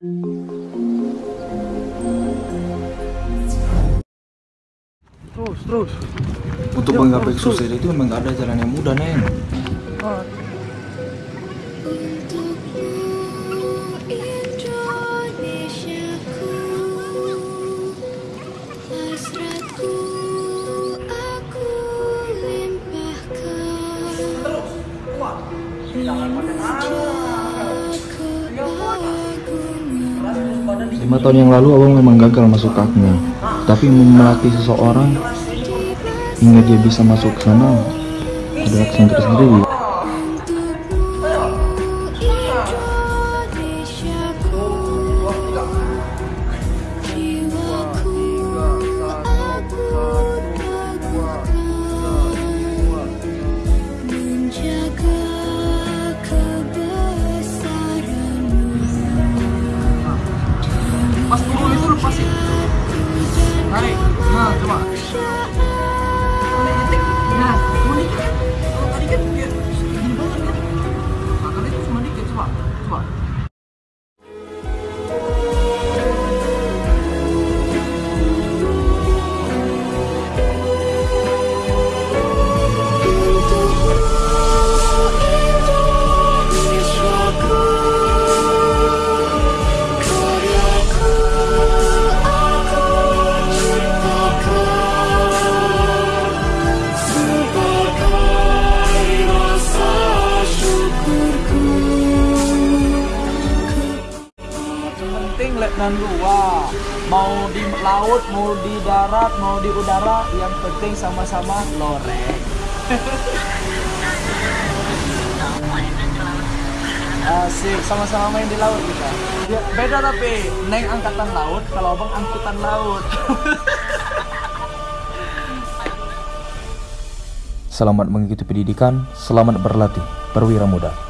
Terus, terus. Untuk menggapai kesuksesan itu memang gak ada jalan yang mudah, Neng. Indonesiaku Hasratku aku Lima tahun yang lalu abang memang gagal masuk kaknya. Tapi melatih seseorang hingga dia bisa masuk ke sana adalah kesan tersendiri. Yeah. Letnan dua mau di laut mau di darat mau di udara yang penting sama-sama loreng Asik, sama-sama main di laut kita. Ya, beda tapi, Neng angkatan laut, kalau abang angkutan laut. Selamat mengikuti pendidikan, selamat berlatih, perwira muda.